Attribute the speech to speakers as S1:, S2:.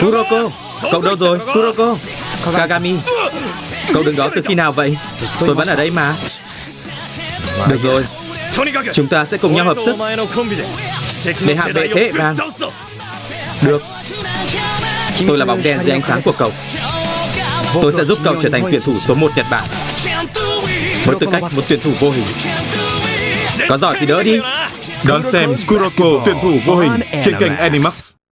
S1: Kuroko Cậu đâu rồi? Kuroko Kagami. Cậu đứng đó từ khi nào vậy? Tôi vẫn ở đây mà. Được rồi. Chúng ta sẽ cùng nhau hợp sức. Để hạ bệ thế hệ Được. Tôi là bóng đèn dưới ánh sáng của cậu. Tôi sẽ giúp cậu trở thành tuyển thủ số 1 Nhật Bản. Với tư cách một tuyển thủ vô hình. Có giỏi thì đỡ đi.
S2: Đón xem Kuroko tuyển thủ vô hình trên kênh Animax.